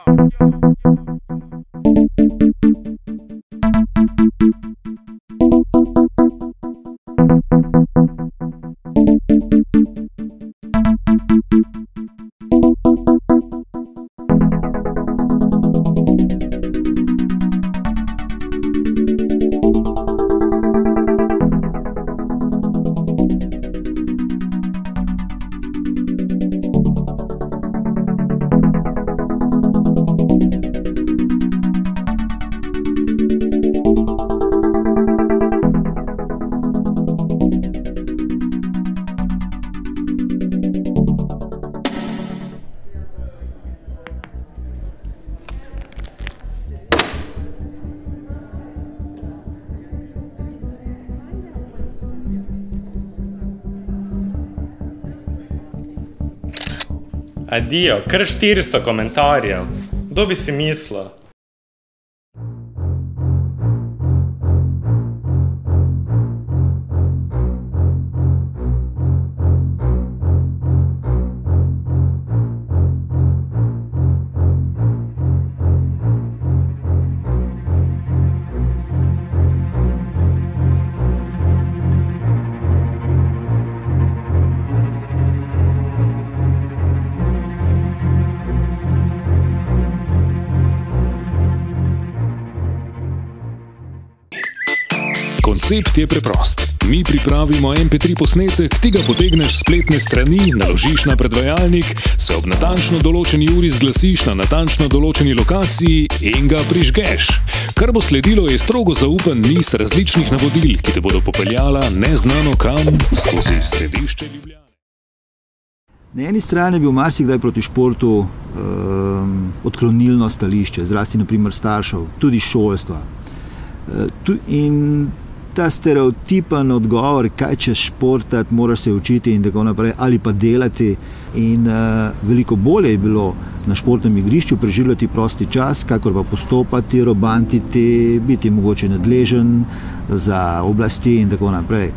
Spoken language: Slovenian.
yo, yo. Adijo, kar 400 komentarjev. Kdo bi si mislil? Koncept je preprost. Mi pripravimo MP3 posnetek, ti ga potegneš s spletne strani, naložiš na predvajalnik, se ob natančno določeni uri zglasiš na natančno določeni lokaciji in ga prižgeš. Kar bo sledilo, je strogo zaupen niz različnih navodil, ki te bodo popeljala neznano kam skozi središče Ljubljane. Na eni strani je bil marsikdaj proti športu um, odklonilno stališče, zlasti naprimer staršev, tudi šolstva. Uh, tu, in ta stereotipen odgovor, kaj če športati, moraš se učiti in tako naprej, ali pa delati. In uh, veliko bolje je bilo na športnem igrišču preživljati prosti čas, kakor pa postopati, robantiti, biti mogoče nadležen za oblasti in tako naprej.